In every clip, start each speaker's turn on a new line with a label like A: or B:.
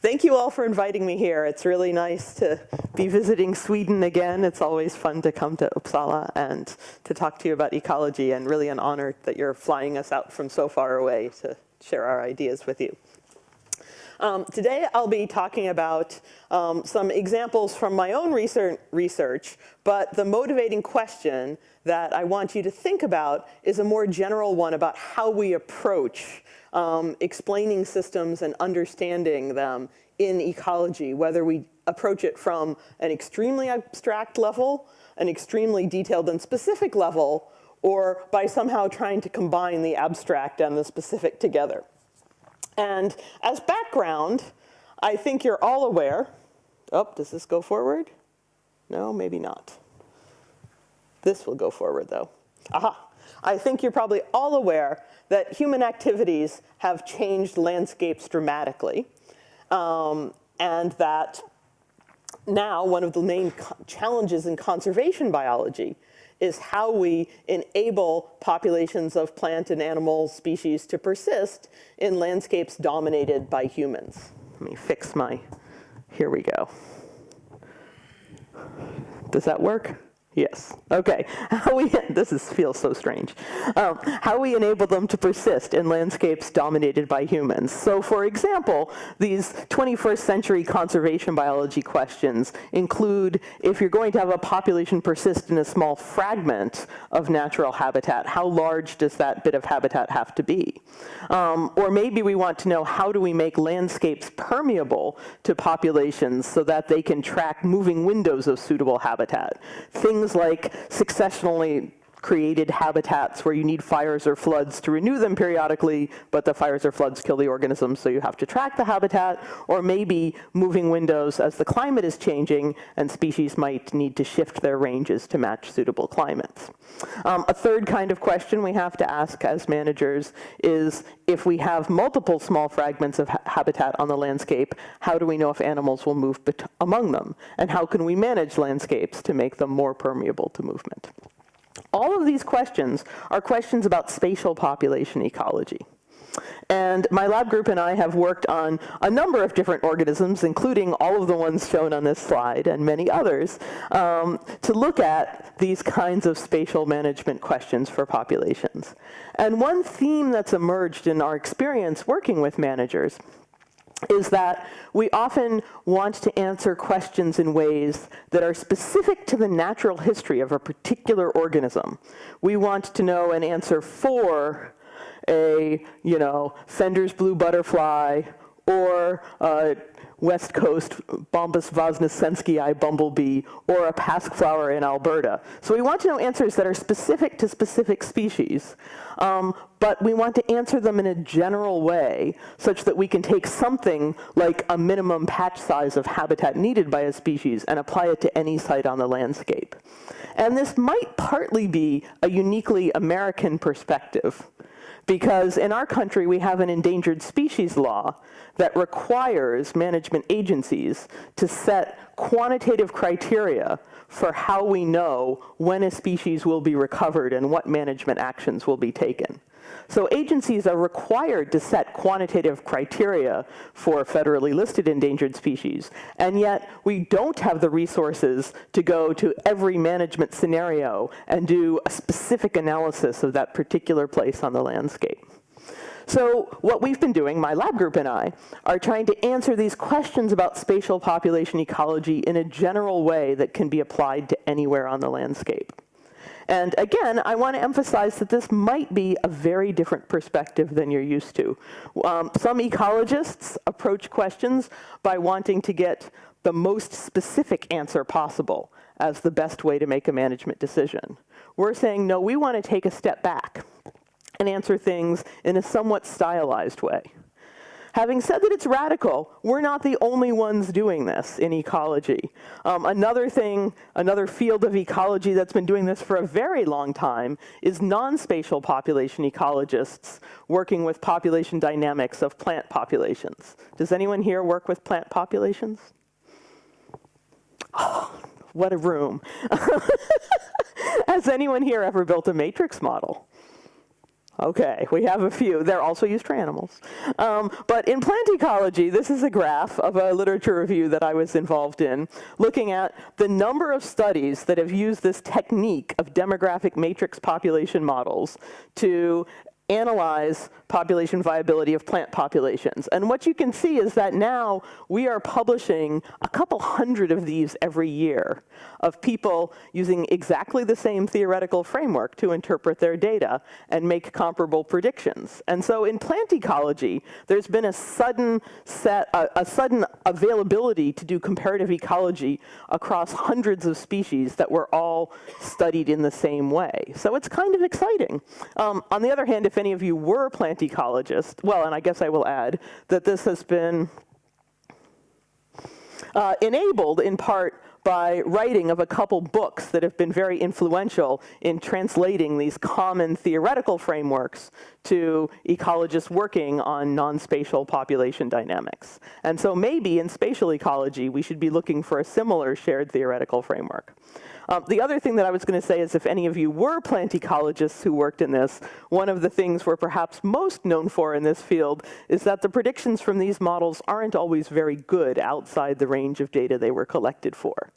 A: thank you all for inviting me here. It's really nice to be visiting Sweden again. It's always fun to come to Uppsala and to talk to you about ecology and really an honor that you're flying us out from so far away to share our ideas with you. Um, today I'll be talking about um, some examples from my own research, but the motivating question that I want you to think about is a more general one about how we approach um, explaining systems and understanding them in ecology, whether we approach it from an extremely abstract level, an extremely detailed and specific level, or by somehow trying to combine the abstract and the specific together. And as background, I think you're all aware, oh, does this go forward? No, maybe not. This will go forward though. Aha, I think you're probably all aware that human activities have changed landscapes dramatically, um, and that now one of the main challenges in conservation biology is how we enable populations of plant and animal species to persist in landscapes dominated by humans. Let me fix my, here we go. Does that work? Yes. Okay. How we this is feels so strange. Um, how we enable them to persist in landscapes dominated by humans. So, for example, these 21st century conservation biology questions include if you're going to have a population persist in a small fragment of natural habitat, how large does that bit of habitat have to be? Um, or maybe we want to know how do we make landscapes permeable to populations so that they can track moving windows of suitable habitat. Things like successionally created habitats where you need fires or floods to renew them periodically, but the fires or floods kill the organisms, so you have to track the habitat, or maybe moving windows as the climate is changing and species might need to shift their ranges to match suitable climates. Um, a third kind of question we have to ask as managers is if we have multiple small fragments of ha habitat on the landscape, how do we know if animals will move among them? And how can we manage landscapes to make them more permeable to movement? All of these questions are questions about spatial population ecology. And my lab group and I have worked on a number of different organisms, including all of the ones shown on this slide and many others, um, to look at these kinds of spatial management questions for populations. And one theme that's emerged in our experience working with managers is that we often want to answer questions in ways that are specific to the natural history of a particular organism. We want to know an answer for a, you know, Fender's blue butterfly or a West Coast Bombus vosnesenskii bumblebee or a pasque flower in Alberta. So we want to know answers that are specific to specific species, um, but we want to answer them in a general way such that we can take something like a minimum patch size of habitat needed by a species and apply it to any site on the landscape. And this might partly be a uniquely American perspective because in our country we have an endangered species law that requires management agencies to set quantitative criteria for how we know when a species will be recovered and what management actions will be taken. So agencies are required to set quantitative criteria for federally listed endangered species, and yet we don't have the resources to go to every management scenario and do a specific analysis of that particular place on the landscape. So what we've been doing, my lab group and I, are trying to answer these questions about spatial population ecology in a general way that can be applied to anywhere on the landscape. And again, I want to emphasize that this might be a very different perspective than you're used to. Um, some ecologists approach questions by wanting to get the most specific answer possible as the best way to make a management decision. We're saying, no, we want to take a step back and answer things in a somewhat stylized way. Having said that it's radical, we're not the only ones doing this in ecology. Um, another thing, another field of ecology that's been doing this for a very long time is non-spatial population ecologists working with population dynamics of plant populations. Does anyone here work with plant populations? Oh, what a room. Has anyone here ever built a matrix model? Okay, we have a few. They're also used for animals. Um, but in plant ecology, this is a graph of a literature review that I was involved in, looking at the number of studies that have used this technique of demographic matrix population models to analyze population viability of plant populations. And what you can see is that now we are publishing a couple hundred of these every year of people using exactly the same theoretical framework to interpret their data and make comparable predictions. And so in plant ecology, there's been a sudden set, a, a sudden availability to do comparative ecology across hundreds of species that were all studied in the same way. So it's kind of exciting. Um, on the other hand, if any of you were plant ecologists, well, and I guess I will add that this has been uh, enabled in part by writing of a couple books that have been very influential in translating these common theoretical frameworks to ecologists working on non-spatial population dynamics. And so maybe in spatial ecology, we should be looking for a similar shared theoretical framework. Um, the other thing that I was going to say is if any of you were plant ecologists who worked in this, one of the things we're perhaps most known for in this field is that the predictions from these models aren't always very good outside the range of data they were collected for.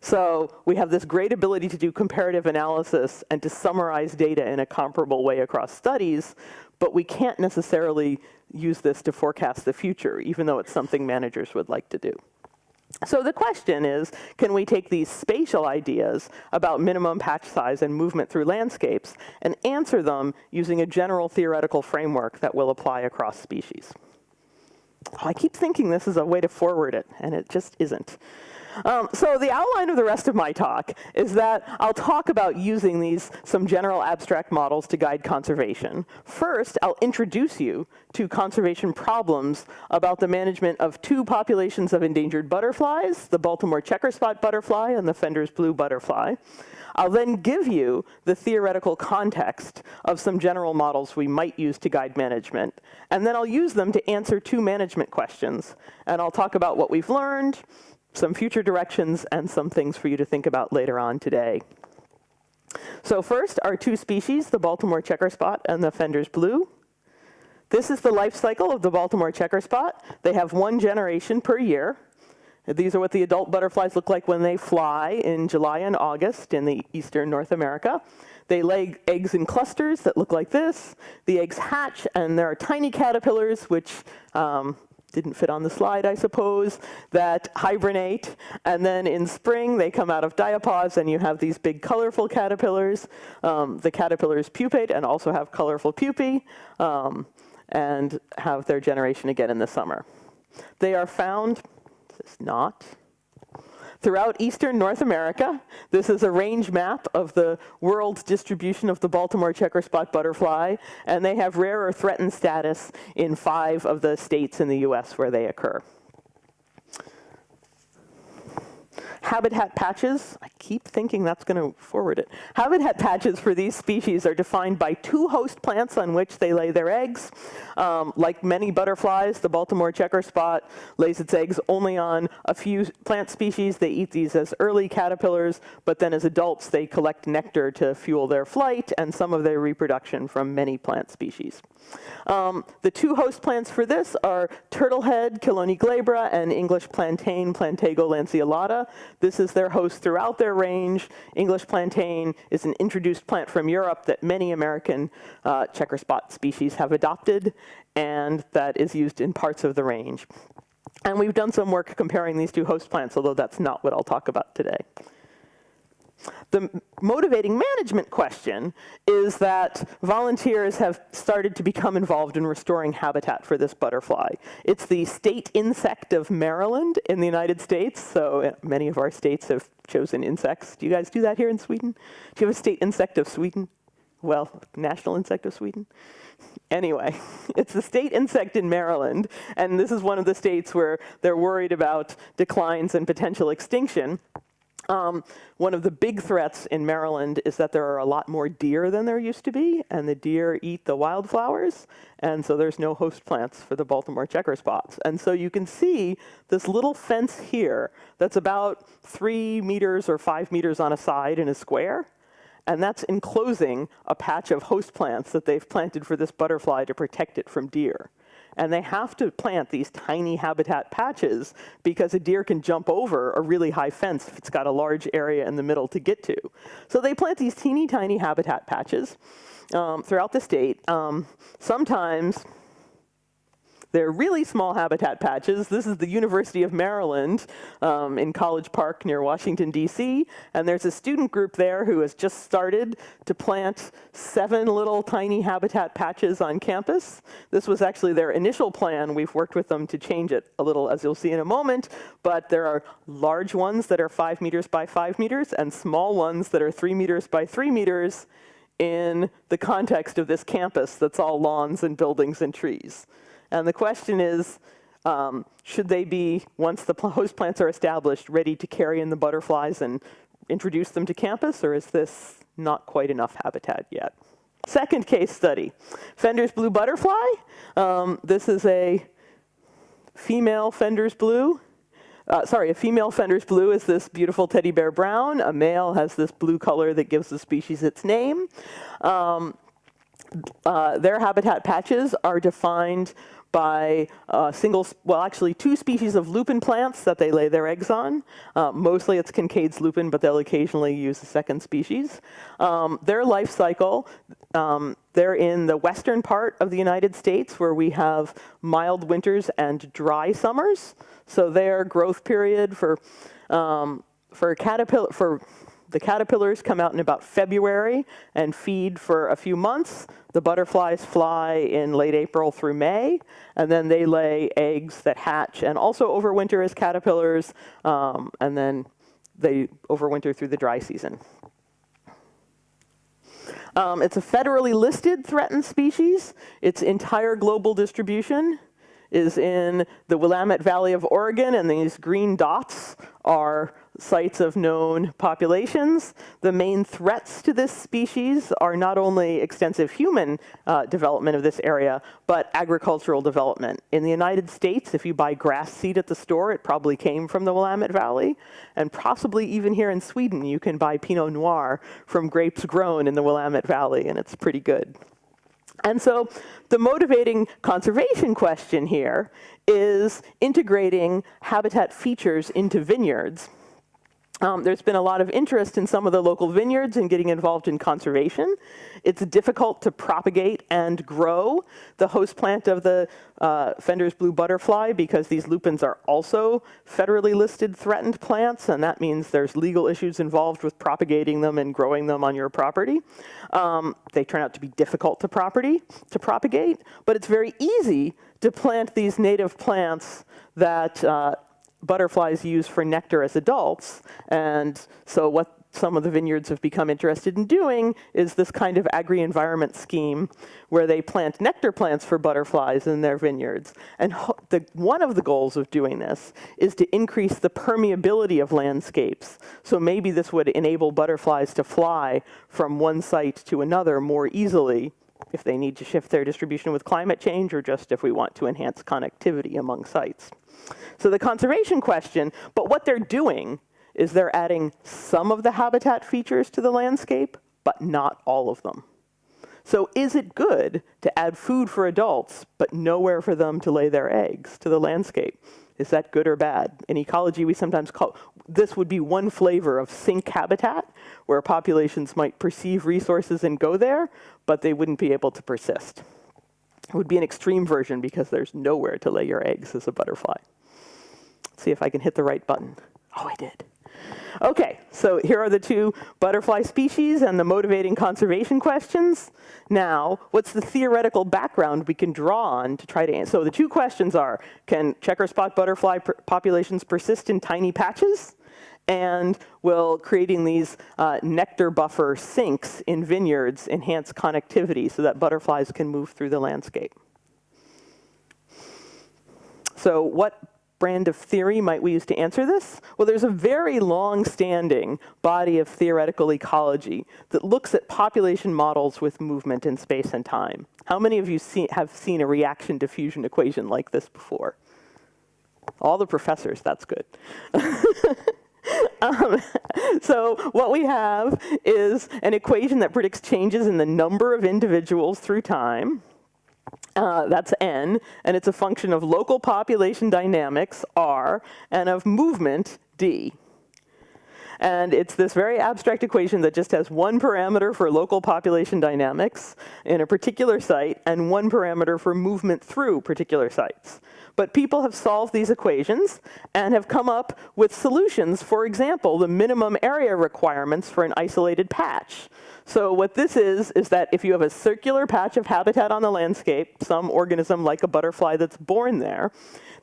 A: So we have this great ability to do comparative analysis and to summarize data in a comparable way across studies, but we can't necessarily use this to forecast the future, even though it's something managers would like to do. So the question is, can we take these spatial ideas about minimum patch size and movement through landscapes and answer them using a general theoretical framework that will apply across species? I keep thinking this is a way to forward it, and it just isn't. Um, so the outline of the rest of my talk is that I'll talk about using these some general abstract models to guide conservation. First, I'll introduce you to conservation problems about the management of two populations of endangered butterflies, the Baltimore checker spot butterfly and the Fender's blue butterfly. I'll then give you the theoretical context of some general models we might use to guide management. And then I'll use them to answer two management questions. And I'll talk about what we've learned, some future directions, and some things for you to think about later on today. So first, our two species, the Baltimore checker spot and the Fender's blue. This is the life cycle of the Baltimore checker spot. They have one generation per year. These are what the adult butterflies look like when they fly in July and August in the eastern North America. They lay eggs in clusters that look like this. The eggs hatch, and there are tiny caterpillars, which um, didn't fit on the slide, I suppose, that hibernate. And then in spring, they come out of diapause, and you have these big colorful caterpillars. Um, the caterpillars pupate and also have colorful pupae um, and have their generation again in the summer. They are found, this is not, throughout eastern North America. This is a range map of the world's distribution of the Baltimore checker spot butterfly, and they have rare or threatened status in five of the states in the US where they occur. Habitat patches, I keep thinking that's going to forward it. Habitat patches for these species are defined by two host plants on which they lay their eggs. Um, like many butterflies, the Baltimore checker spot lays its eggs only on a few plant species. They eat these as early caterpillars, but then as adults they collect nectar to fuel their flight and some of their reproduction from many plant species. Um, the two host plants for this are turtlehead, Chelone glabra, and English plantain, Plantago lanceolata. This is their host throughout their range. English plantain is an introduced plant from Europe that many American uh, checker spot species have adopted, and that is used in parts of the range. And we've done some work comparing these two host plants, although that's not what I'll talk about today. The motivating management question is that volunteers have started to become involved in restoring habitat for this butterfly. It's the state insect of Maryland in the United States, so uh, many of our states have chosen insects. Do you guys do that here in Sweden? Do you have a state insect of Sweden? Well, national insect of Sweden? Anyway, it's the state insect in Maryland, and this is one of the states where they're worried about declines and potential extinction. Um, one of the big threats in Maryland is that there are a lot more deer than there used to be, and the deer eat the wildflowers, and so there's no host plants for the Baltimore checker spots. And so you can see this little fence here that's about three meters or five meters on a side in a square, and that's enclosing a patch of host plants that they've planted for this butterfly to protect it from deer. And they have to plant these tiny habitat patches because a deer can jump over a really high fence if it's got a large area in the middle to get to. So they plant these teeny tiny habitat patches um, throughout the state. Um, sometimes they're really small habitat patches. This is the University of Maryland um, in College Park near Washington, D.C. And there's a student group there who has just started to plant seven little tiny habitat patches on campus. This was actually their initial plan. We've worked with them to change it a little, as you'll see in a moment. But there are large ones that are five meters by five meters and small ones that are three meters by three meters in the context of this campus that's all lawns and buildings and trees. And the question is, um, should they be, once the host plants are established, ready to carry in the butterflies and introduce them to campus, or is this not quite enough habitat yet? Second case study, Fender's blue butterfly. Um, this is a female Fender's blue. Uh, sorry, a female Fender's blue is this beautiful teddy bear brown. A male has this blue color that gives the species its name. Um, uh, their habitat patches are defined by uh, single, well, actually two species of lupin plants that they lay their eggs on. Uh, mostly it's Kincaid's lupin, but they'll occasionally use a second species. Um, their life cycle, um, they're in the western part of the United States where we have mild winters and dry summers. So their growth period for, um, for caterpillar, for the caterpillars come out in about February and feed for a few months. The butterflies fly in late April through May, and then they lay eggs that hatch and also overwinter as caterpillars, um, and then they overwinter through the dry season. Um, it's a federally listed threatened species. Its entire global distribution is in the Willamette Valley of Oregon, and these green dots are sites of known populations. The main threats to this species are not only extensive human uh, development of this area, but agricultural development. In the United States, if you buy grass seed at the store, it probably came from the Willamette Valley. And possibly even here in Sweden, you can buy Pinot Noir from grapes grown in the Willamette Valley, and it's pretty good. And so the motivating conservation question here is integrating habitat features into vineyards. Um, there's been a lot of interest in some of the local vineyards in getting involved in conservation. It's difficult to propagate and grow the host plant of the uh, Fender's blue butterfly because these lupins are also federally listed threatened plants, and that means there's legal issues involved with propagating them and growing them on your property. Um, they turn out to be difficult to property to propagate, but it's very easy to plant these native plants that uh, butterflies use for nectar as adults. And so what some of the vineyards have become interested in doing is this kind of agri-environment scheme where they plant nectar plants for butterflies in their vineyards. And the, one of the goals of doing this is to increase the permeability of landscapes. So maybe this would enable butterflies to fly from one site to another more easily if they need to shift their distribution with climate change or just if we want to enhance connectivity among sites. So the conservation question, but what they're doing is they're adding some of the habitat features to the landscape, but not all of them. So is it good to add food for adults, but nowhere for them to lay their eggs to the landscape? Is that good or bad? In ecology, we sometimes call, this would be one flavor of sink habitat, where populations might perceive resources and go there, but they wouldn't be able to persist. It would be an extreme version because there's nowhere to lay your eggs as a butterfly. Let's see if I can hit the right button. Oh, I did. Okay, so here are the two butterfly species and the motivating conservation questions. Now, what's the theoretical background we can draw on to try to answer? So the two questions are, can checker spot butterfly populations persist in tiny patches? And will creating these uh, nectar buffer sinks in vineyards enhance connectivity so that butterflies can move through the landscape? So what brand of theory might we use to answer this? Well, there's a very long-standing body of theoretical ecology that looks at population models with movement in space and time. How many of you see, have seen a reaction diffusion equation like this before? All the professors, that's good. Um, so what we have is an equation that predicts changes in the number of individuals through time. Uh, that's n, and it's a function of local population dynamics, r, and of movement, d. And it's this very abstract equation that just has one parameter for local population dynamics in a particular site and one parameter for movement through particular sites. But people have solved these equations and have come up with solutions. For example, the minimum area requirements for an isolated patch. So what this is, is that if you have a circular patch of habitat on the landscape, some organism like a butterfly that's born there,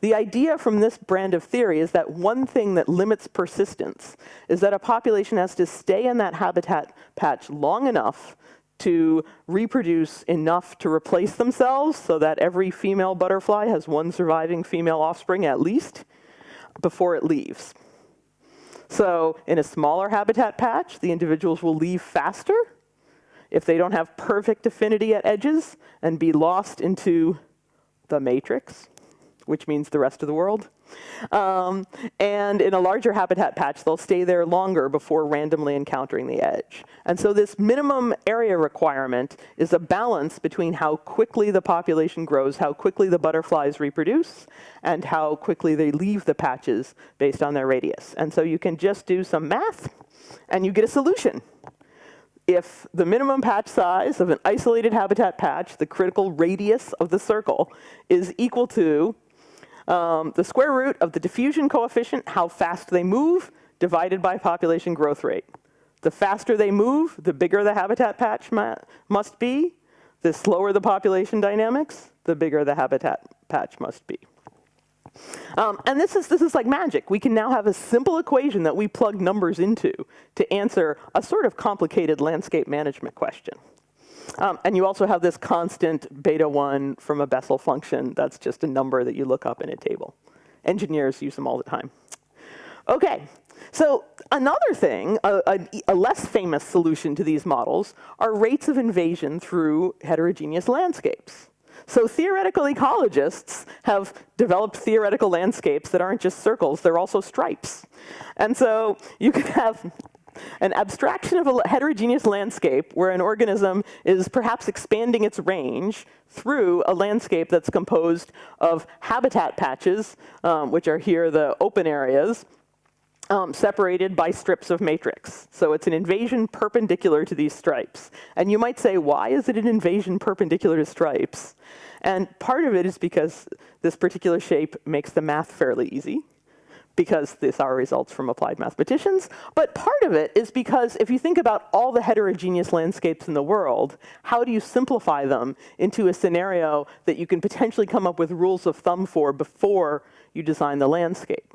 A: the idea from this brand of theory is that one thing that limits persistence is that a population has to stay in that habitat patch long enough to reproduce enough to replace themselves so that every female butterfly has one surviving female offspring at least before it leaves. So in a smaller habitat patch, the individuals will leave faster if they don't have perfect affinity at edges and be lost into the matrix which means the rest of the world. Um, and in a larger habitat patch, they'll stay there longer before randomly encountering the edge. And so this minimum area requirement is a balance between how quickly the population grows, how quickly the butterflies reproduce, and how quickly they leave the patches based on their radius. And so you can just do some math, and you get a solution if the minimum patch size of an isolated habitat patch, the critical radius of the circle, is equal to um, the square root of the diffusion coefficient, how fast they move, divided by population growth rate. The faster they move, the bigger the habitat patch must be. The slower the population dynamics, the bigger the habitat patch must be. Um, and this is, this is like magic. We can now have a simple equation that we plug numbers into to answer a sort of complicated landscape management question. Um, and you also have this constant beta 1 from a Bessel function. That's just a number that you look up in a table. Engineers use them all the time. OK, so another thing, a, a, a, less famous solution to these models, are rates of invasion through heterogeneous landscapes. So theoretical ecologists have developed theoretical landscapes that aren't just circles, they're also stripes. And so you could have an abstraction of a heterogeneous landscape where an organism is perhaps expanding its range through a landscape that's composed of habitat patches, um, which are here the open areas, um, separated by strips of matrix. So it's an invasion perpendicular to these stripes. And you might say, why is it an invasion perpendicular to stripes? And part of it is because this particular shape makes the math fairly easy because these are results from applied mathematicians, but part of it is because if you think about all the heterogeneous landscapes in the world, how do you simplify them into a scenario that you can potentially come up with rules of thumb for before you design the landscape?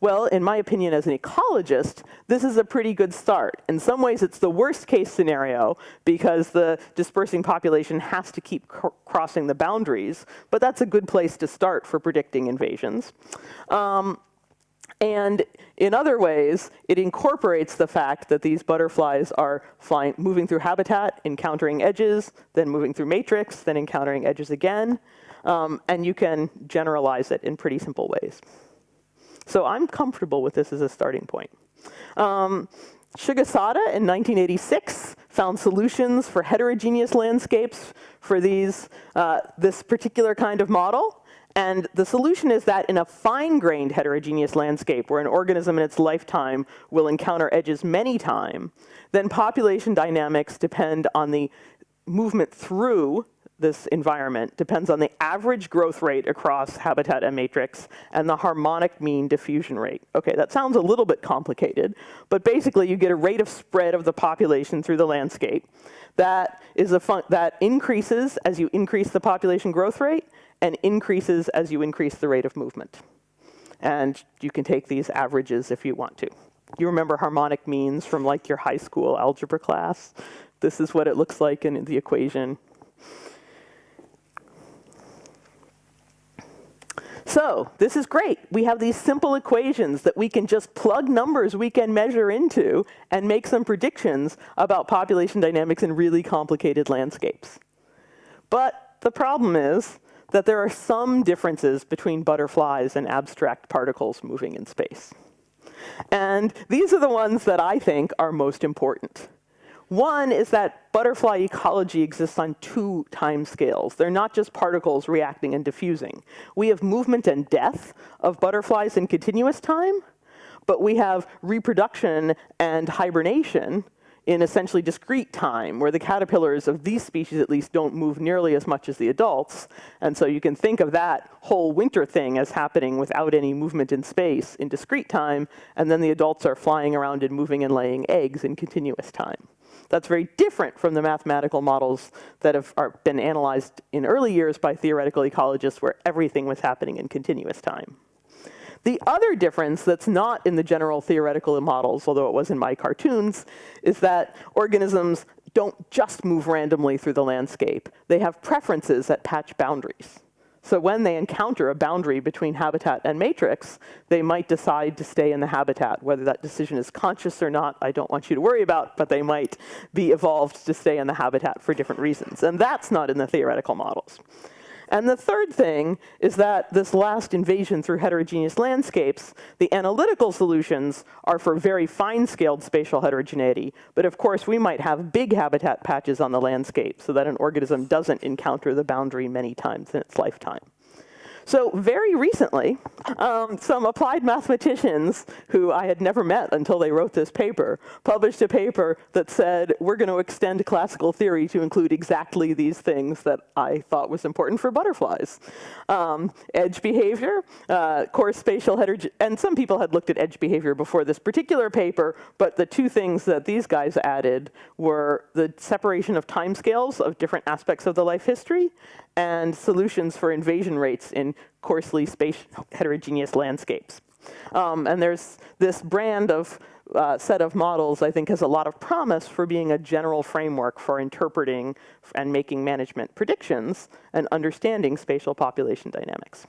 A: Well, in my opinion as an ecologist, this is a pretty good start. In some ways, it's the worst case scenario because the dispersing population has to keep cr crossing the boundaries, but that's a good place to start for predicting invasions. Um, and in other ways, it incorporates the fact that these butterflies are flying, moving through habitat, encountering edges, then moving through matrix, then encountering edges again. Um, and you can generalize it in pretty simple ways. So I'm comfortable with this as a starting point. Um, in 1986 found solutions for heterogeneous landscapes for these, uh, this particular kind of model. And the solution is that in a fine-grained heterogeneous landscape where an organism in its lifetime will encounter edges many times, then population dynamics depend on the movement through this environment depends on the average growth rate across habitat and matrix and the harmonic mean diffusion rate. Okay, that sounds a little bit complicated, but basically you get a rate of spread of the population through the landscape that is a that increases as you increase the population growth rate and increases as you increase the rate of movement. And you can take these averages if you want to. You remember harmonic means from like your high school algebra class? This is what it looks like in the equation. So this is great. We have these simple equations that we can just plug numbers we can measure into and make some predictions about population dynamics in really complicated landscapes. But the problem is that there are some differences between butterflies and abstract particles moving in space. And these are the ones that I think are most important. One is that butterfly ecology exists on two time scales. They're not just particles reacting and diffusing. We have movement and death of butterflies in continuous time, but we have reproduction and hibernation in essentially discrete time, where the caterpillars of these species at least don't move nearly as much as the adults. And so you can think of that whole winter thing as happening without any movement in space in discrete time, and then the adults are flying around and moving and laying eggs in continuous time. That's very different from the mathematical models that have been analyzed in early years by theoretical ecologists where everything was happening in continuous time. The other difference that's not in the general theoretical models, although it was in my cartoons, is that organisms don't just move randomly through the landscape. They have preferences at patch boundaries. So when they encounter a boundary between habitat and matrix, they might decide to stay in the habitat. Whether that decision is conscious or not, I don't want you to worry about, but they might be evolved to stay in the habitat for different reasons. And that's not in the theoretical models. And the third thing is that this last invasion through heterogeneous landscapes, the analytical solutions are for very fine-scaled spatial heterogeneity. But of course, we might have big habitat patches on the landscape so that an organism doesn't encounter the boundary many times in its lifetime. So very recently, um, some applied mathematicians who I had never met until they wrote this paper published a paper that said, we're going to extend classical theory to include exactly these things that I thought was important for butterflies. Um, edge behavior, uh, coarse spatial heterogeneity, and some people had looked at edge behavior before this particular paper, but the two things that these guys added were the separation of timescales of different aspects of the life history and solutions for invasion rates in coarsely heterogeneous landscapes. Um, and there's this brand of uh, set of models I think has a lot of promise for being a general framework for interpreting and making management predictions and understanding spatial population dynamics.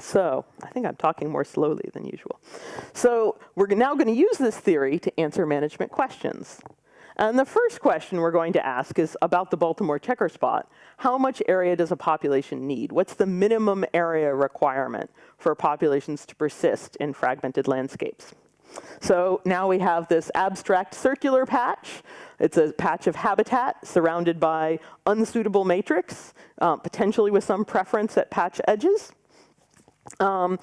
A: So I think I'm talking more slowly than usual. So we're now going to use this theory to answer management questions. And the first question we're going to ask is about the Baltimore checker spot. How much area does a population need? What's the minimum area requirement for populations to persist in fragmented landscapes? So now we have this abstract circular patch. It's a patch of habitat surrounded by unsuitable matrix, uh, potentially with some preference at patch edges. Um,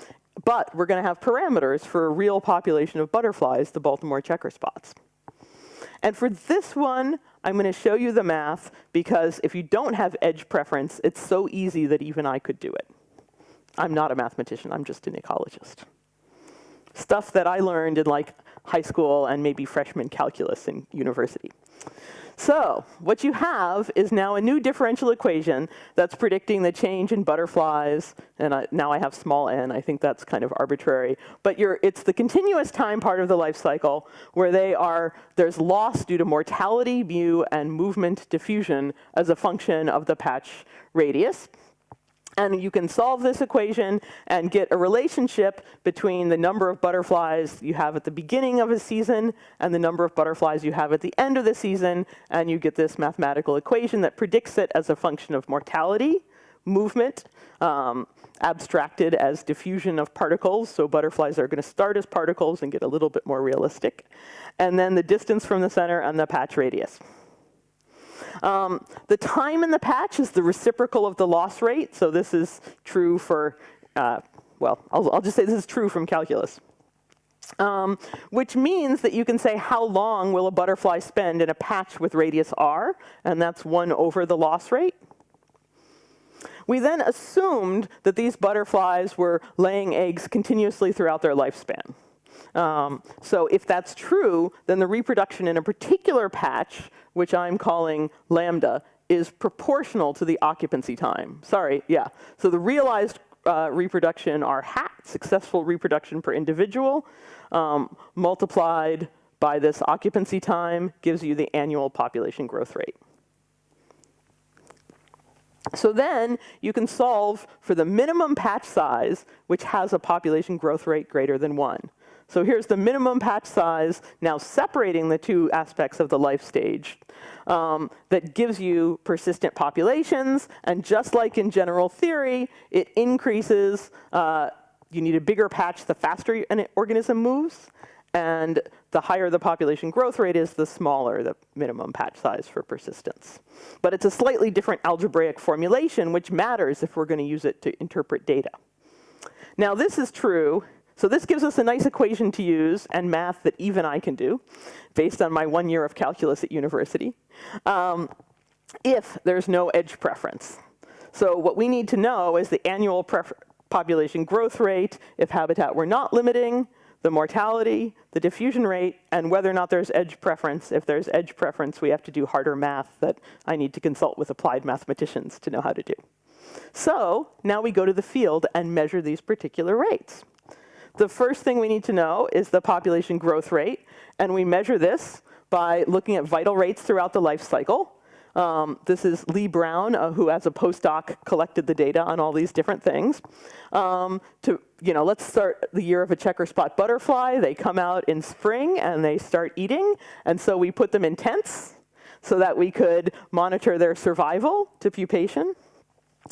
A: but we're going to have parameters for a real population of butterflies, the Baltimore checker spots. And for this one, I'm going to show you the math because if you don't have edge preference, it's so easy that even I could do it. I'm not a mathematician, I'm just an ecologist. Stuff that I learned in like high school and maybe freshman calculus in university. So what you have is now a new differential equation that's predicting the change in butterflies. And I, now I have small n. I think that's kind of arbitrary. But it's the continuous time part of the life cycle where they are, there's loss due to mortality, mu, and movement diffusion as a function of the patch radius. And you can solve this equation and get a relationship between the number of butterflies you have at the beginning of a season and the number of butterflies you have at the end of the season. And you get this mathematical equation that predicts it as a function of mortality, movement, um, abstracted as diffusion of particles. So butterflies are going to start as particles and get a little bit more realistic. And then the distance from the center and the patch radius. Um, the time in the patch is the reciprocal of the loss rate. So this is true for, uh, well, I'll, I'll, just say this is true from calculus. Um, which means that you can say how long will a butterfly spend in a patch with radius r, and that's 1 over the loss rate. We then assumed that these butterflies were laying eggs continuously throughout their lifespan. Um, so if that's true, then the reproduction in a particular patch which I'm calling lambda, is proportional to the occupancy time. Sorry, yeah. So the realized uh, reproduction are hat, successful reproduction per individual, um, multiplied by this occupancy time gives you the annual population growth rate. So then you can solve for the minimum patch size, which has a population growth rate greater than one. So here's the minimum patch size, now separating the two aspects of the life stage um, that gives you persistent populations. And just like in general theory, it increases uh, you need a bigger patch the faster an organism moves, and the higher the population growth rate is, the smaller the minimum patch size for persistence. But it's a slightly different algebraic formulation, which matters if we're going to use it to interpret data. Now, this is true. So this gives us a nice equation to use and math that even I can do, based on my one year of calculus at university, um, if there's no edge preference. So what we need to know is the annual population growth rate if habitat were not limiting, the mortality, the diffusion rate, and whether or not there's edge preference. If there's edge preference, we have to do harder math that I need to consult with applied mathematicians to know how to do. So now we go to the field and measure these particular rates. The first thing we need to know is the population growth rate, and we measure this by looking at vital rates throughout the life cycle. Um, this is Lee Brown, uh, who as a postdoc collected the data on all these different things. Um, to, you know, let's start the year of a checker spot butterfly. They come out in spring and they start eating. And so we put them in tents so that we could monitor their survival to pupation.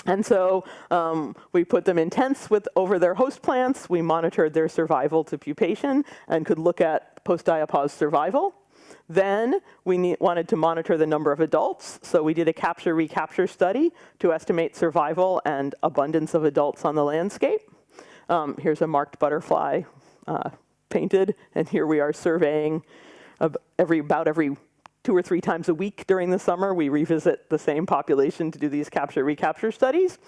A: And so um, we put them in tents with over their host plants. We monitored their survival to pupation and could look at post-diapause survival. Then we wanted to monitor the number of adults, so we did a capture-recapture study to estimate survival and abundance of adults on the landscape. Um, here's a marked butterfly uh, painted, and here we are surveying every, about every two or three times a week during the summer. We revisit the same population to do these capture-recapture studies.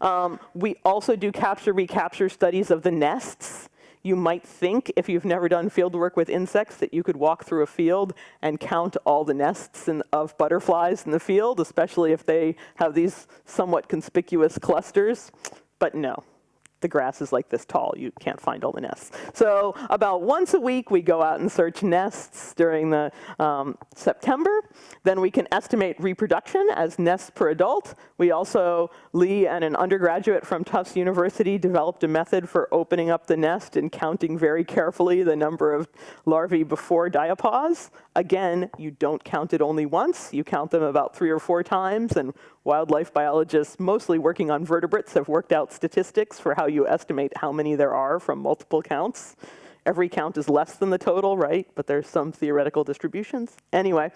A: Um, we also do capture-recapture studies of the nests you might think, if you've never done field work with insects, that you could walk through a field and count all the nests in, of butterflies in the field, especially if they have these somewhat conspicuous clusters. But no, the grass is like this tall. You can't find all the nests. So about once a week, we go out and search nests during the um, September. Then we can estimate reproduction as nests per adult. We also, Lee and an undergraduate from Tufts University developed a method for opening up the nest and counting very carefully the number of larvae before diapause. Again, you don't count it only once. You count them about three or four times. And wildlife biologists, mostly working on vertebrates, have worked out statistics for how you estimate how many there are from multiple counts. Every count is less than the total, right? But there's some theoretical distributions. Anyway,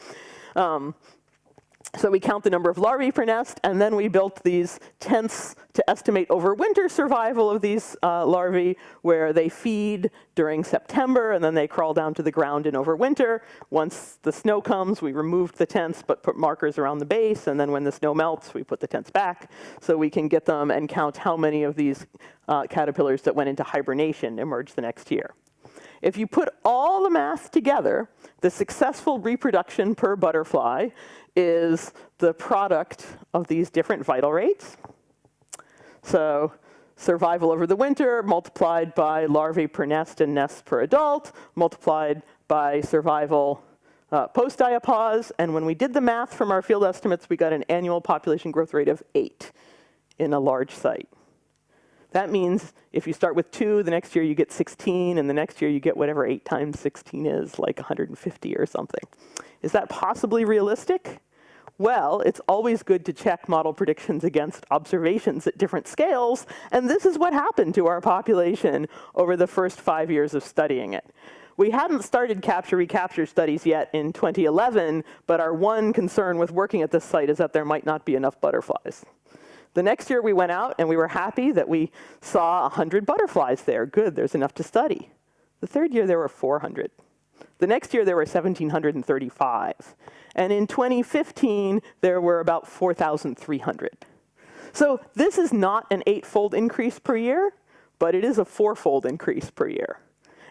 A: um, so we count the number of larvae per nest, and then we built these tents to estimate overwinter survival of these uh, larvae, where they feed during September, and then they crawl down to the ground in overwinter. Once the snow comes, we removed the tents, but put markers around the base, and then when the snow melts, we put the tents back, so we can get them and count how many of these uh, caterpillars that went into hibernation emerged the next year. If you put all the math together, the successful reproduction per butterfly is the product of these different vital rates. So survival over the winter multiplied by larvae per nest and nests per adult, multiplied by survival uh, post-diapause. And when we did the math from our field estimates, we got an annual population growth rate of 8 in a large site. That means if you start with 2, the next year you get 16, and the next year you get whatever 8 times 16 is, like 150 or something. Is that possibly realistic? Well, it's always good to check model predictions against observations at different scales, and this is what happened to our population over the first five years of studying it. We hadn't started capture-recapture studies yet in 2011, but our one concern with working at this site is that there might not be enough butterflies. The next year we went out and we were happy that we saw 100 butterflies there. Good, there's enough to study. The third year there were 400. The next year there were 1,735. And in 2015, there were about 4,300. So this is not an eightfold increase per year, but it is a fourfold increase per year.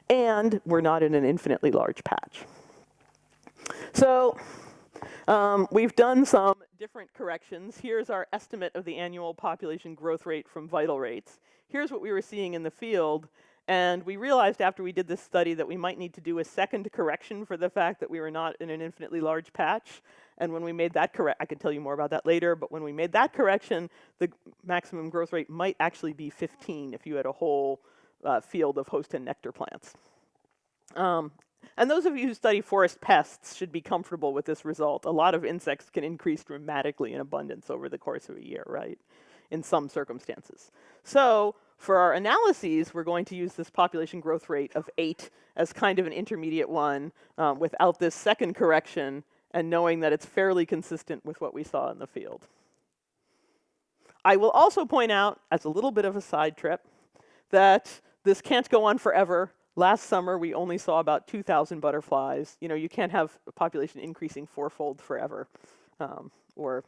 A: And we're not in an infinitely large patch. So um, we've done some different corrections. Here's our estimate of the annual population growth rate from vital rates. Here's what we were seeing in the field. And we realized after we did this study that we might need to do a second correction for the fact that we were not in an infinitely large patch. And when we made that correct, I can tell you more about that later, but when we made that correction, the maximum growth rate might actually be 15 if you had a whole uh, field of host and nectar plants. Um, and those of you who study forest pests should be comfortable with this result. A lot of insects can increase dramatically in abundance over the course of a year, right? In some circumstances. So for our analyses, we're going to use this population growth rate of 8 as kind of an intermediate one um, without this second correction and knowing that it's fairly consistent with what we saw in the field. I will also point out, as a little bit of a side trip, that this can't go on forever. Last summer, we only saw about 2,000 butterflies. You know, you can't have a population increasing fourfold forever. Um, or,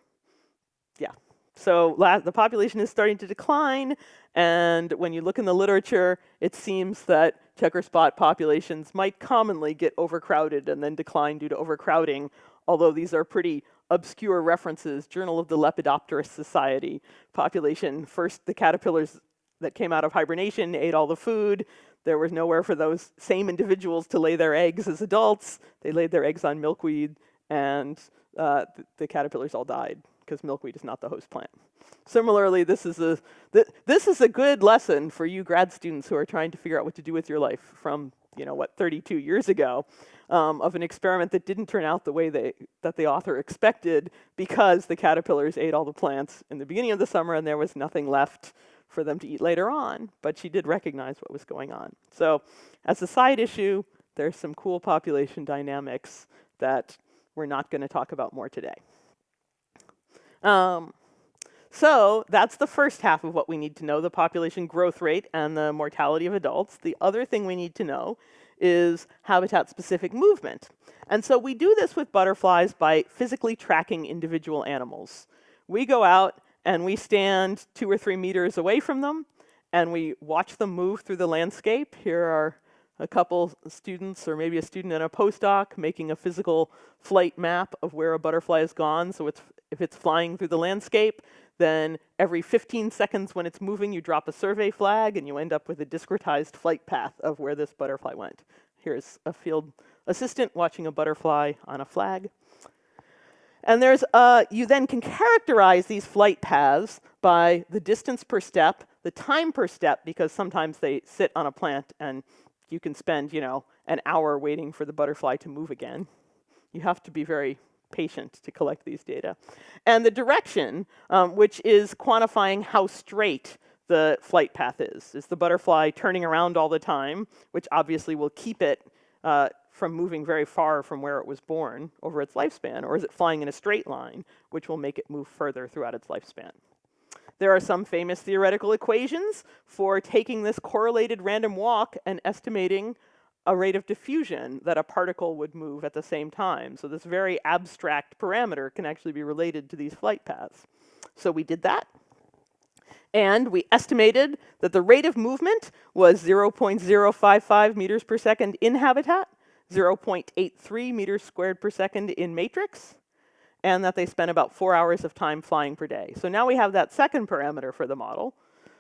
A: yeah. So the population is starting to decline, and when you look in the literature, it seems that checker spot populations might commonly get overcrowded and then decline due to overcrowding, although these are pretty obscure references. Journal of the Lepidopterist Society, population, first the caterpillars that came out of hibernation ate all the food. There was nowhere for those same individuals to lay their eggs as adults. They laid their eggs on milkweed, and uh, th the caterpillars all died because milkweed is not the host plant. Similarly, this is a th this is a good lesson for you grad students who are trying to figure out what to do with your life from you know what 32 years ago um, of an experiment that didn't turn out the way they that the author expected because the caterpillars ate all the plants in the beginning of the summer and there was nothing left for them to eat later on. But she did recognize what was going on. So as a side issue, there's some cool population dynamics that we're not going to talk about more today. Um, so that's the first half of what we need to know, the population growth rate and the mortality of adults. The other thing we need to know is habitat-specific movement. And so we do this with butterflies by physically tracking individual animals. We go out and we stand two or three meters away from them, and we watch them move through the landscape. Here are a couple students, or maybe a student and a postdoc, making a physical flight map of where a butterfly has gone. So it's, if it's flying through the landscape, then every 15 seconds when it's moving, you drop a survey flag, and you end up with a discretized flight path of where this butterfly went. Here's a field assistant watching a butterfly on a flag. And there's, uh, you then can characterize these flight paths by the distance per step, the time per step, because sometimes they sit on a plant and you can spend, you know, an hour waiting for the butterfly to move again. You have to be very patient to collect these data. And the direction, um, which is quantifying how straight the flight path is. Is the butterfly turning around all the time, which obviously will keep it uh, from moving very far from where it was born over its lifespan, or is it flying in a straight line, which will make it move further throughout its lifespan? There are some famous theoretical equations for taking this correlated random walk and estimating a rate of diffusion that a particle would move at the same time. So this very abstract parameter can actually be related to these flight paths. So we did that. And we estimated that the rate of movement was 0.055 meters per second in habitat, 0.83 meters squared per second in matrix, and that they spent about four hours of time flying per day. So now we have that second parameter for the model.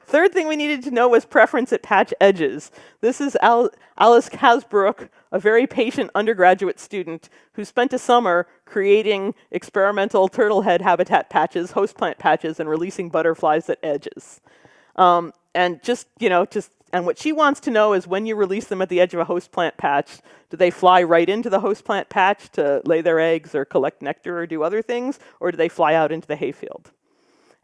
A: Third thing we needed to know was preference at patch edges. This is Al Alice Casbrook, a very patient undergraduate student who spent a summer creating experimental turtle head habitat patches, host plant patches, and releasing butterflies at edges. Um, and just, you know, just and what she wants to know is when you release them at the edge of a host plant patch, do they fly right into the host plant patch to lay their eggs or collect nectar or do other things, or do they fly out into the hayfield?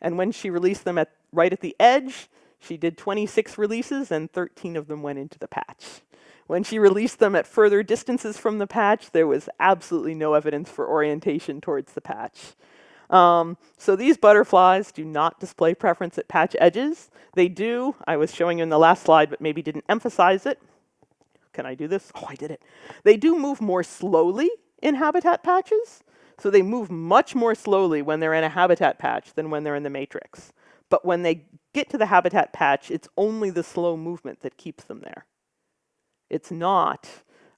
A: And when she released them at, right at the edge, she did 26 releases and 13 of them went into the patch. When she released them at further distances from the patch, there was absolutely no evidence for orientation towards the patch. Um, so these butterflies do not display preference at patch edges. They do, I was showing you in the last slide, but maybe didn't emphasize it. Can I do this? Oh, I did it. They do move more slowly in habitat patches. So they move much more slowly when they're in a habitat patch than when they're in the matrix. But when they get to the habitat patch, it's only the slow movement that keeps them there. It's not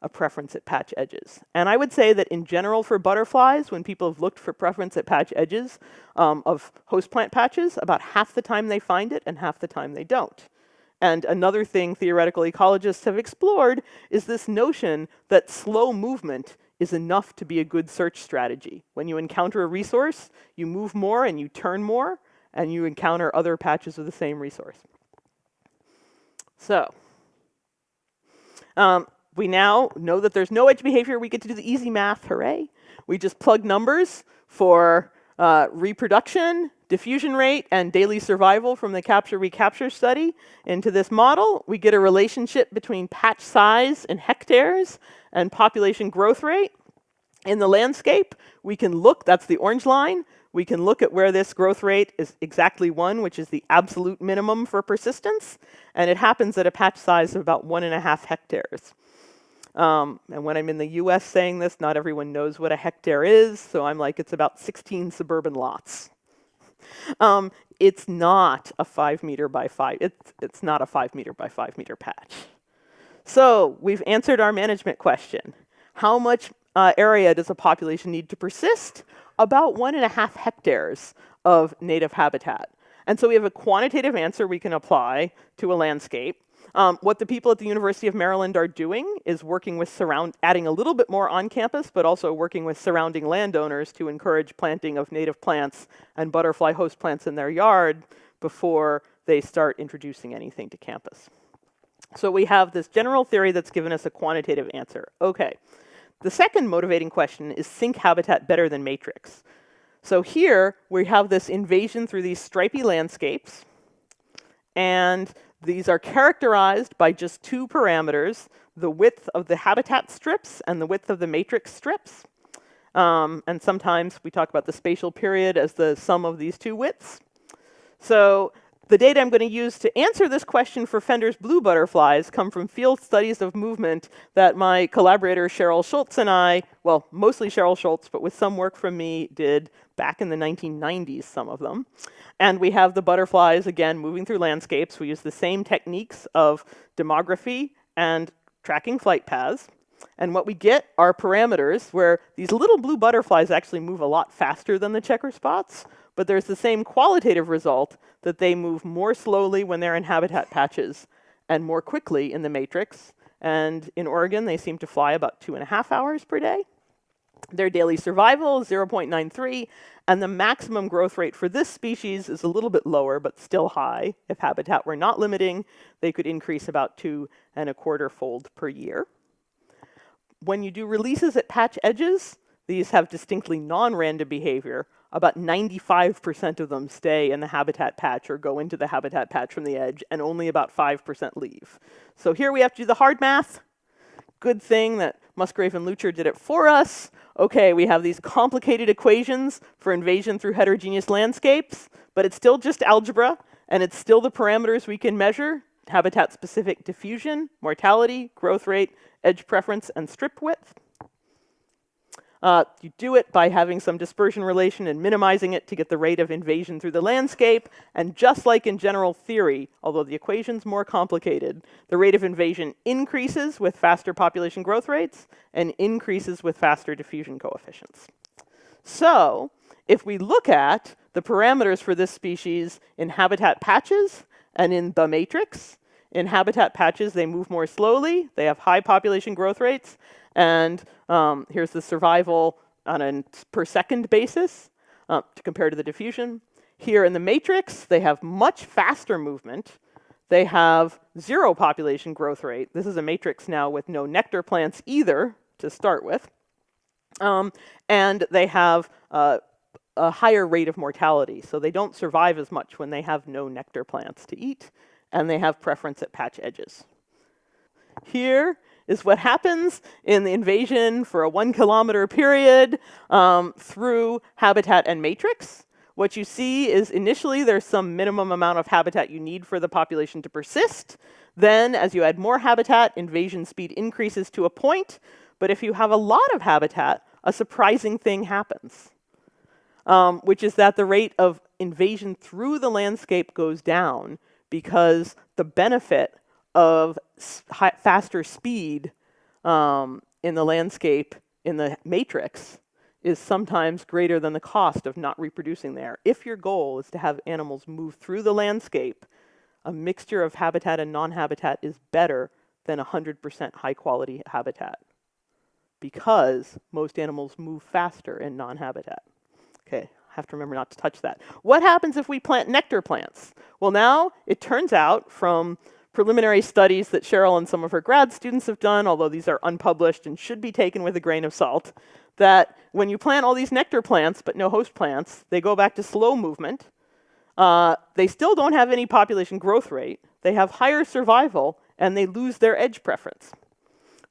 A: a preference at patch edges. And I would say that in general for butterflies, when people have looked for preference at patch edges um, of host plant patches, about half the time they find it and half the time they don't. And another thing theoretical ecologists have explored is this notion that slow movement is enough to be a good search strategy. When you encounter a resource, you move more and you turn more, and you encounter other patches of the same resource. So, um, we now know that there's no edge behavior. We get to do the easy math, hooray. We just plug numbers for uh, reproduction, diffusion rate and daily survival from the capture recapture study into this model, we get a relationship between patch size in hectares and population growth rate. In the landscape, we can look, that's the orange line, we can look at where this growth rate is exactly one, which is the absolute minimum for persistence, and it happens at a patch size of about one and a half hectares. Um, and when I'm in the US saying this, not everyone knows what a hectare is, so I'm like, it's about 16 suburban lots. Um, it's not a five meter by five, it's, it's not a five meter by five meter patch. So we've answered our management question. How much uh, area does a population need to persist? About one and a half hectares of native habitat. And so we have a quantitative answer we can apply to a landscape. Um, what the people at the University of Maryland are doing is working with surround, adding a little bit more on campus, but also working with surrounding landowners to encourage planting of native plants and butterfly host plants in their yard before they start introducing anything to campus. So we have this general theory that's given us a quantitative answer. Okay, the second motivating question is sink habitat better than matrix? So here we have this invasion through these stripy landscapes, and these are characterized by just two parameters, the width of the habitat strips and the width of the matrix strips. Um, and sometimes we talk about the spatial period as the sum of these two widths. So the data I'm going to use to answer this question for Fender's blue butterflies come from field studies of movement that my collaborator Cheryl Schultz and I, well, mostly Cheryl Schultz, but with some work from me, did back in the 1990s, some of them. And we have the butterflies, again, moving through landscapes. We use the same techniques of demography and tracking flight paths. And what we get are parameters where these little blue butterflies actually move a lot faster than the checker spots, but there's the same qualitative result that they move more slowly when they're in habitat patches and more quickly in the matrix. And in Oregon, they seem to fly about two and a half hours per day. Their daily survival is 0.93, and the maximum growth rate for this species is a little bit lower, but still high. If habitat were not limiting, they could increase about two and a quarter fold per year. When you do releases at patch edges, these have distinctly non-random behavior, about 95% of them stay in the habitat patch or go into the habitat patch from the edge, and only about 5% leave. So here we have to do the hard math. Good thing that Musgrave and Lutscher did it for us. Okay, we have these complicated equations for invasion through heterogeneous landscapes, but it's still just algebra, and it's still the parameters we can measure, habitat-specific diffusion, mortality, growth rate, edge preference, and strip width. Uh, you do it by having some dispersion relation and minimizing it to get the rate of invasion through the landscape. And just like in general theory, although the equation's more complicated, the rate of invasion increases with faster population growth rates and increases with faster diffusion coefficients. So if we look at the parameters for this species in habitat patches and in the matrix, in habitat patches, they move more slowly, they have high population growth rates, and um, here's the survival on a per second basis uh, to compare to the diffusion. Here in the matrix, they have much faster movement. They have zero population growth rate. This is a matrix now with no nectar plants either to start with. Um, and they have uh, a higher rate of mortality. So they don't survive as much when they have no nectar plants to eat, and they have preference at patch edges. Here is what happens in the invasion for a one kilometer period um, through habitat and matrix. What you see is initially there's some minimum amount of habitat you need for the population to persist. Then as you add more habitat, invasion speed increases to a point. But if you have a lot of habitat, a surprising thing happens, um, which is that the rate of invasion through the landscape goes down because the benefit of faster speed um, in the landscape in the matrix is sometimes greater than the cost of not reproducing there. If your goal is to have animals move through the landscape, a mixture of habitat and non-habitat is better than 100% high quality habitat because most animals move faster in non-habitat. Okay, I have to remember not to touch that. What happens if we plant nectar plants? Well now, it turns out from preliminary studies that Cheryl and some of her grad students have done, although these are unpublished and should be taken with a grain of salt, that when you plant all these nectar plants but no host plants, they go back to slow movement. uh, they still don't have any population growth rate, they have higher survival, and they lose their edge preference.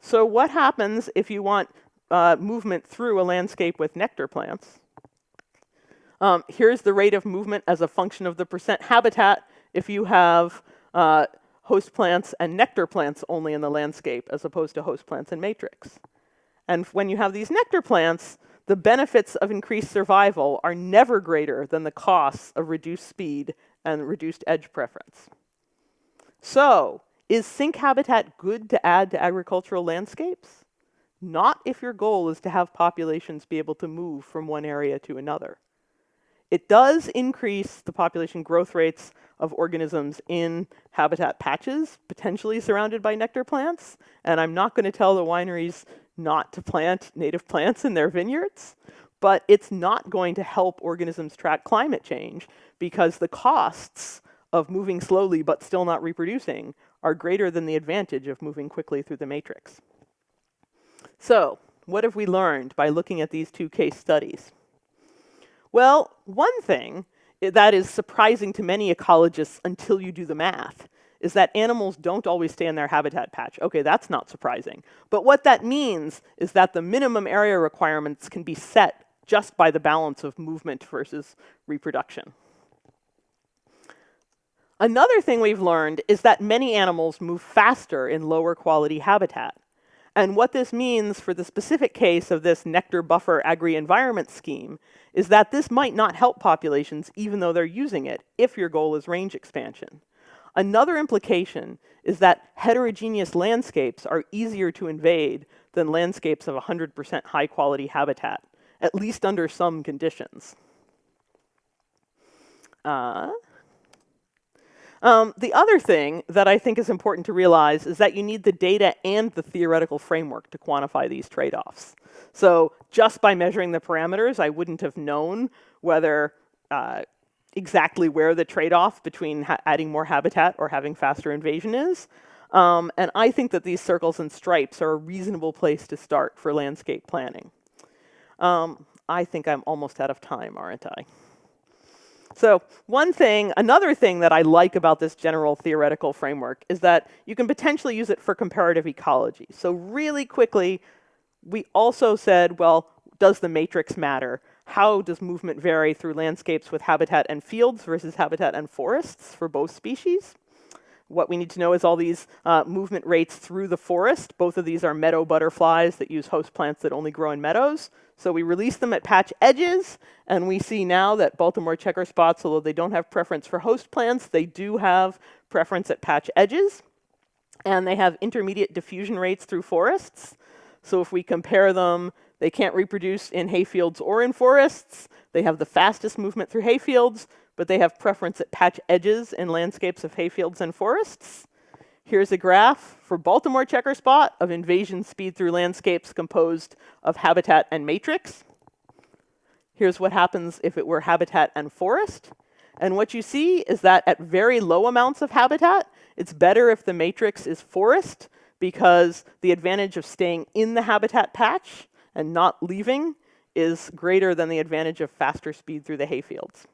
A: So what happens if you want uh, movement through a landscape with nectar plants? Um, here's the rate of movement as a function of the percent habitat if you have uh, host plants and nectar plants only in the landscape as opposed to host plants and matrix. And when you have these nectar plants, the benefits of increased survival are never greater than the costs of reduced speed and reduced edge preference. So, is sink habitat good to add to agricultural landscapes? Not if your goal is to have populations be able to move from one area to another. It does increase the population growth rates of organisms in habitat patches, potentially surrounded by nectar plants, and I'm not going to tell the wineries not to plant native plants in their vineyards, but it's not going to help organisms track climate change because the costs of moving slowly but still not reproducing are greater than the advantage of moving quickly through the matrix. So, what have we learned by looking at these two case studies? Well, one thing that is surprising to many ecologists until you do the math is that animals don't always stay in their habitat patch. Okay, that's not surprising. But what that means is that the minimum area requirements can be set just by the balance of movement versus reproduction. Another thing we've learned is that many animals move faster in lower quality habitat. And what this means for the specific case of this nectar buffer agri-environment scheme is that this might not help populations even though they're using it if your goal is range expansion. Another implication is that heterogeneous landscapes are easier to invade than landscapes of 100% high quality habitat, at least under some conditions. Uh, um, the other thing that I think is important to realize is that you need the data and the theoretical framework to quantify these trade-offs. So just by measuring the parameters, I wouldn't have known whether uh, exactly where the trade-off between adding more habitat or having faster invasion is. Um, and I think that these circles and stripes are a reasonable place to start for landscape planning. Um, I think I'm almost out of time, aren't I? So one thing, another thing that I like about this general theoretical framework is that you can potentially use it for comparative ecology. So really quickly, we also said, well, does the matrix matter? how does movement vary through landscapes with habitat and fields versus habitat and forests for both species? What we need to know is all these uh, movement rates through the forest. Both of these are meadow butterflies that use host plants that only grow in meadows. So we release them at patch edges, and we see now that Baltimore checker spots, although they don't have preference for host plants, they do have preference at patch edges. And they have intermediate diffusion rates through forests. So if we compare them they can't reproduce in hayfields or in forests. They have the fastest movement through hayfields, but they have preference at patch edges in landscapes of hayfields and forests. Here's a graph for Baltimore checker spot of invasion speed through landscapes composed of habitat and matrix. Here's what happens if it were habitat and forest. And what you see is that at very low amounts of habitat, it's better if the matrix is forest because the advantage of staying in the habitat patch and not leaving is greater than the advantage of faster speed through the hayfields.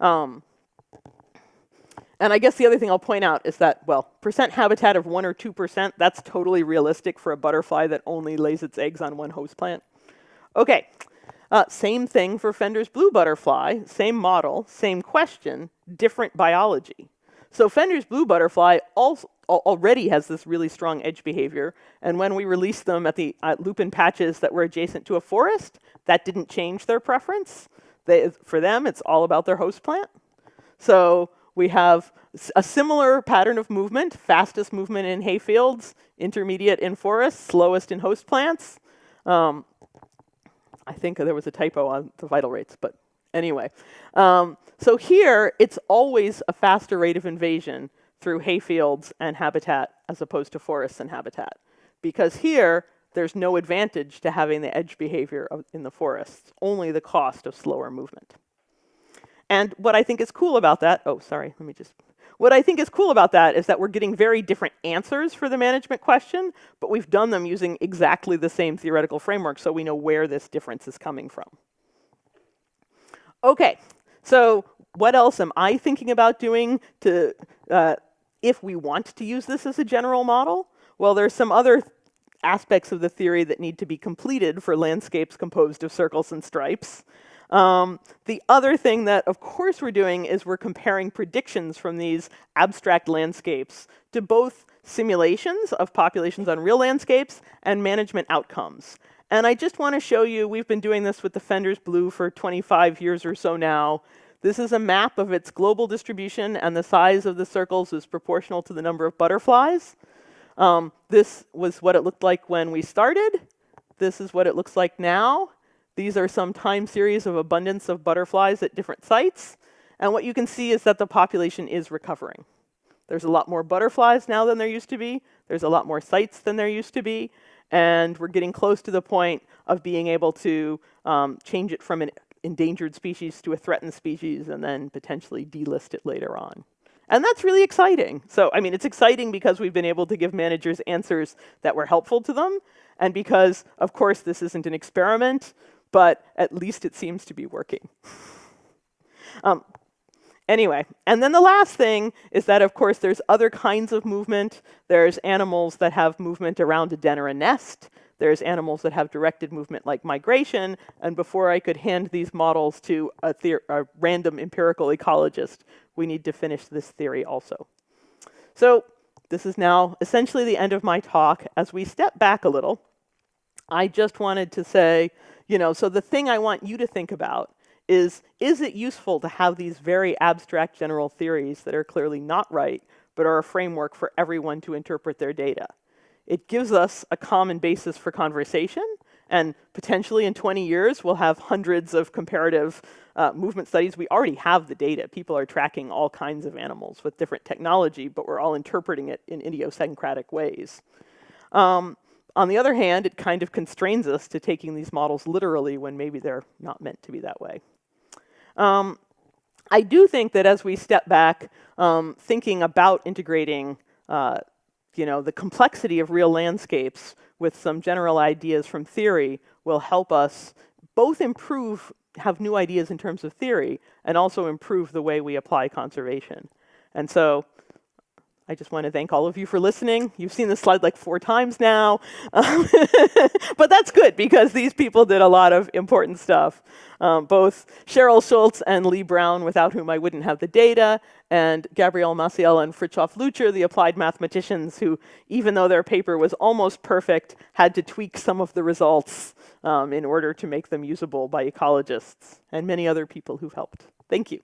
A: Um, and I guess the other thing I'll point out is that, well, percent habitat of 1 or 2%, that's totally realistic for a butterfly that only lays its eggs on one host plant. Okay, uh, same thing for Fender's blue butterfly, same model, same question, different biology. So Fender's blue butterfly also, already has this really strong edge behavior. And when we released them at the at lupin patches that were adjacent to a forest, that didn't change their preference. They, for them, it's all about their host plant. So we have a similar pattern of movement, fastest movement in hayfields, intermediate in forests, slowest in host plants. Um, I think there was a typo on the vital rates, but anyway. Um, so here, it's always a faster rate of invasion through hayfields and habitat as opposed to forests and habitat. Because here, there's no advantage to having the edge behavior in the forests, only the cost of slower movement. And what I think is cool about that, oh, sorry, let me just, what I think is cool about that is that we're getting very different answers for the management question, but we've done them using exactly the same theoretical framework, so we know where this difference is coming from. Okay, so what else am I thinking about doing to, uh, if we want to use this as a general model? Well, there's some other aspects of the theory that need to be completed for landscapes composed of circles and stripes. Um, the other thing that, of course, we're doing is we're comparing predictions from these abstract landscapes to both simulations of populations on real landscapes and management outcomes. And I just want to show you, we've been doing this with the Fender's Blue for 25 years or so now. This is a map of its global distribution, and the size of the circles is proportional to the number of butterflies. Um, this was what it looked like when we started. This is what it looks like now. These are some time series of abundance of butterflies at different sites. And what you can see is that the population is recovering. There's a lot more butterflies now than there used to be. There's a lot more sites than there used to be. And we're getting close to the point of being able to um, change it from an endangered species to a threatened species and then potentially delist it later on. And that's really exciting. So, I mean, it's exciting because we've been able to give managers answers that were helpful to them, and because, of course, this isn't an experiment, but at least it seems to be working. um, anyway, and then the last thing is that, of course, there's other kinds of movement. There's animals that have movement around a den or a nest. There's animals that have directed movement like migration. And before I could hand these models to a, a random empirical ecologist, we need to finish this theory also. So this is now essentially the end of my talk. As we step back a little, I just wanted to say, you know, so the thing I want you to think about is, is it useful to have these very abstract general theories that are clearly not right, but are a framework for everyone to interpret their data? It gives us a common basis for conversation, and potentially in 20 years, we'll have hundreds of comparative uh, movement studies. We already have the data. People are tracking all kinds of animals with different technology, but we're all interpreting it in idiosyncratic ways. Um, on the other hand, it kind of constrains us to taking these models literally when maybe they're not meant to be that way. Um, I do think that as we step back, um, thinking about integrating uh, you know, the complexity of real landscapes with some general ideas from theory will help us both improve, have new ideas in terms of theory, and also improve the way we apply conservation. And so I just want to thank all of you for listening. You've seen this slide like four times now. Um, but that's good because these people did a lot of important stuff. Um, both Cheryl Schultz and Lee Brown, without whom I wouldn't have the data, and Gabriel Maciel and Frithjof Lutscher, the applied mathematicians who, even though their paper was almost perfect, had to tweak some of the results um, in order to make them usable by ecologists, and many other people who've helped. Thank you.